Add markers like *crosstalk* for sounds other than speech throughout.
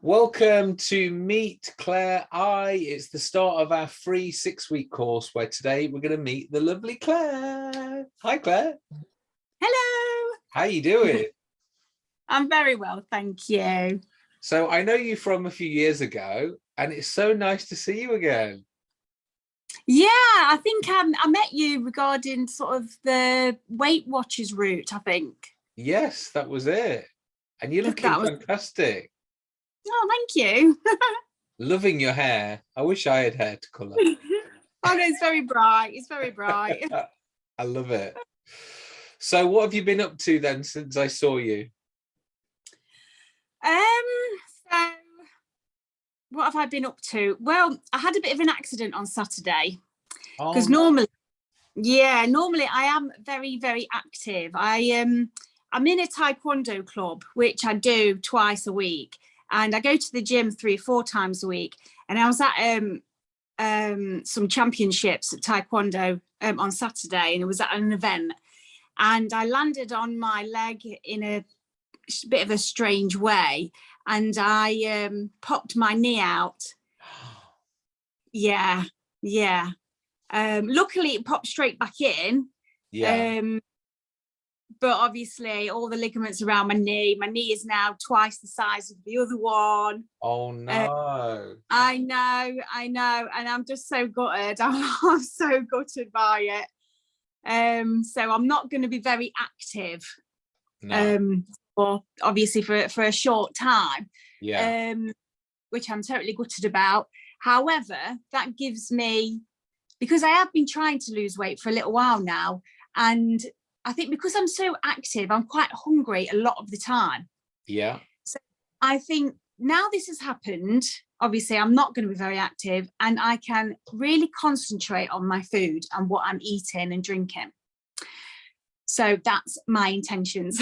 Welcome to Meet Claire I. It's the start of our free six-week course where today we're going to meet the lovely Claire. Hi, Claire. Hello. How you doing? *laughs* I'm very well, thank you. So I know you from a few years ago and it's so nice to see you again. Yeah, I think um, I met you regarding sort of the Weight Watchers route, I think. Yes, that was it. And you're looking fantastic. Oh, thank you. *laughs* Loving your hair. I wish I had hair to colour. *laughs* oh, no, it's very bright. It's very bright. *laughs* I love it. So what have you been up to then since I saw you? Um, so what have I been up to? Well, I had a bit of an accident on Saturday because oh, normally, yeah, normally I am very, very active. I um, I'm in a Taekwondo club, which I do twice a week, and I go to the gym three or four times a week. And I was at um, um, some championships at Taekwondo um, on Saturday, and it was at an event, and I landed on my leg in a bit of a strange way and I um, popped my knee out. *gasps* Yeah, yeah. Um, luckily it popped straight back in. Yeah. Um, but obviously all the ligaments around my knee, my knee is now twice the size of the other one. Oh no. Uh, I know, I know. And I'm just so gutted. *laughs* I'm so gutted by it. Um, so I'm not going to be very active. No. Um, for obviously for, for a short time, yeah. um, which I'm totally gutted about. However, that gives me, because I have been trying to lose weight for a little while now, and I think because I'm so active, I'm quite hungry a lot of the time. Yeah. So I think now this has happened, obviously I'm not going to be very active and I can really concentrate on my food and what I'm eating and drinking. So that's my intentions.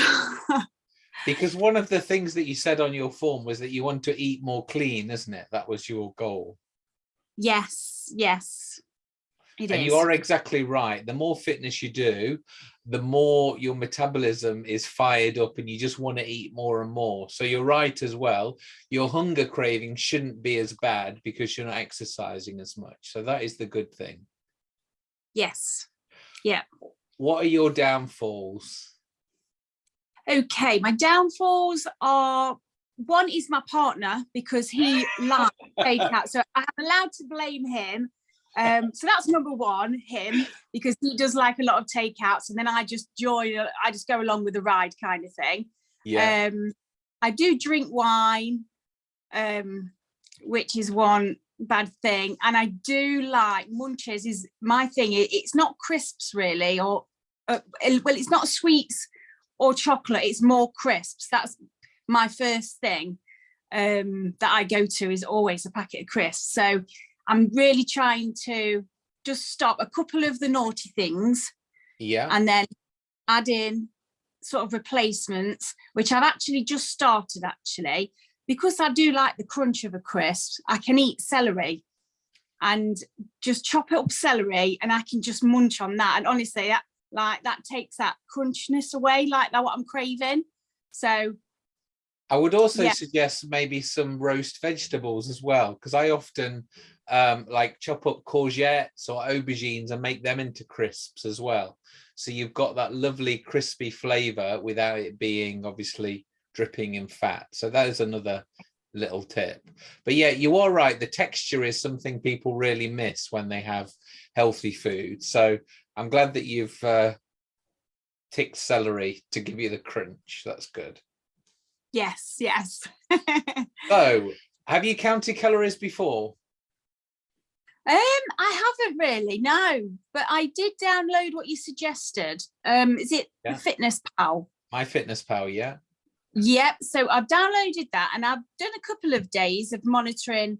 *laughs* because one of the things that you said on your form was that you want to eat more clean isn't it that was your goal yes yes it and is. you are exactly right. The more fitness you do the more your metabolism is fired up and you just want to eat more and more. So you're right as well. Your hunger craving shouldn't be as bad because you're not exercising as much. So that is the good thing. Yes. Yeah. What are your downfalls? Okay, my downfalls are one is my partner because he *laughs* likes takeout. So I'm allowed to blame him. Um, so that's number one, him, because he does like a lot of takeouts and then I just join, I just go along with the ride kind of thing. Yeah. Um, I do drink wine, um, which is one bad thing. And I do like munches is my thing. It, it's not crisps really, or uh, well, it's not sweets or chocolate, it's more crisps. That's my first thing um, that I go to is always a packet of crisps. So I'm really trying to just stop a couple of the naughty things. Yeah. And then add in sort of replacements, which I've actually just started actually, because I do like the crunch of a crisp, I can eat celery and just chop it up celery and I can just munch on that. And honestly, that like that takes that crunchiness away like that what i'm craving so i would also yeah. suggest maybe some roast vegetables as well because i often um like chop up courgettes or aubergines and make them into crisps as well so you've got that lovely crispy flavor without it being obviously dripping in fat so that is another little tip but yeah you are right the texture is something people really miss when they have healthy food so I'm glad that you've uh, ticked celery to give you the crunch. That's good. Yes, yes. *laughs* so, have you counted calories before? Um, I haven't really, no, but I did download what you suggested. Um, is it yeah. Fitness Pal? My Fitness Pal, yeah. Yep. So I've downloaded that and I've done a couple of days of monitoring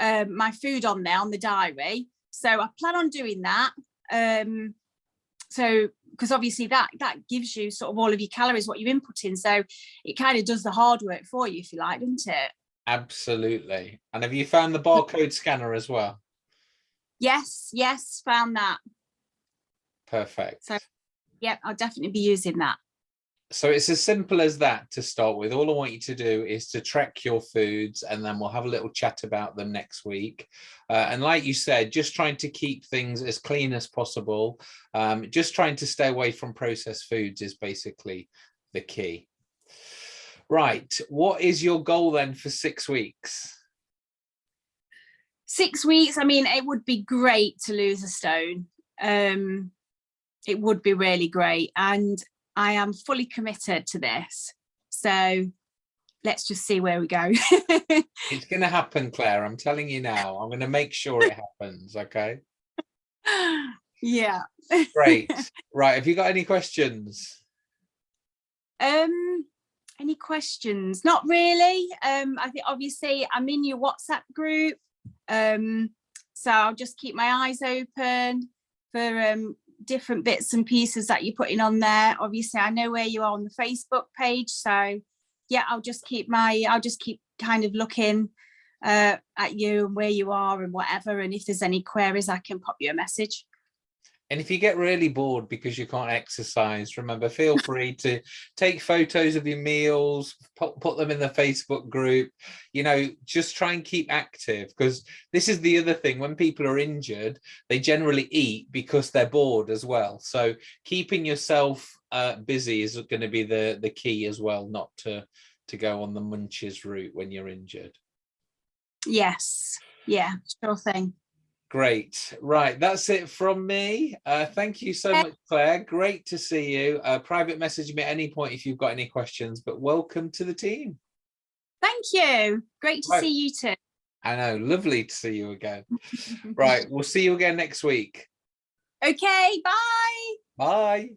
um, my food on there on the diary. So I plan on doing that um so because obviously that that gives you sort of all of your calories what you input in so it kind of does the hard work for you if you like doesn't it absolutely and have you found the barcode scanner as well yes yes found that perfect so yeah i'll definitely be using that so it's as simple as that to start with. All I want you to do is to track your foods and then we'll have a little chat about them next week. Uh, and like you said, just trying to keep things as clean as possible. Um, just trying to stay away from processed foods is basically the key. Right, what is your goal then for six weeks? Six weeks, I mean, it would be great to lose a stone. Um, it would be really great. And I am fully committed to this. So let's just see where we go. *laughs* it's going to happen, Claire. I'm telling you now. I'm going to make sure it happens. Okay. Yeah. Great. *laughs* Right. Have you got any questions? Um, any questions? Not really. Um, I think obviously I'm in your WhatsApp group. Um, so I'll just keep my eyes open for um different bits and pieces that you're putting on there. Obviously, I know where you are on the Facebook page. So yeah, I'll just keep my, I'll just keep kind of looking uh, at you and where you are and whatever. And if there's any queries, I can pop you a message. And if you get really bored because you can't exercise, remember, feel *laughs* free to take photos of your meals, put, put them in the Facebook group, you know, just try and keep active because this is the other thing. When people are injured, they generally eat because they're bored as well. So keeping yourself uh, busy is going to be the, the key as well, not to, to go on the munches route when you're injured. Yes. Yeah, sure thing. Great. Right. That's it from me. Uh, thank you so much, Claire. Great to see you. Uh, private message me at any point if you've got any questions, but welcome to the team. Thank you. Great to right. see you too. I know. Lovely to see you again. *laughs* right. We'll see you again next week. Okay. Bye. Bye.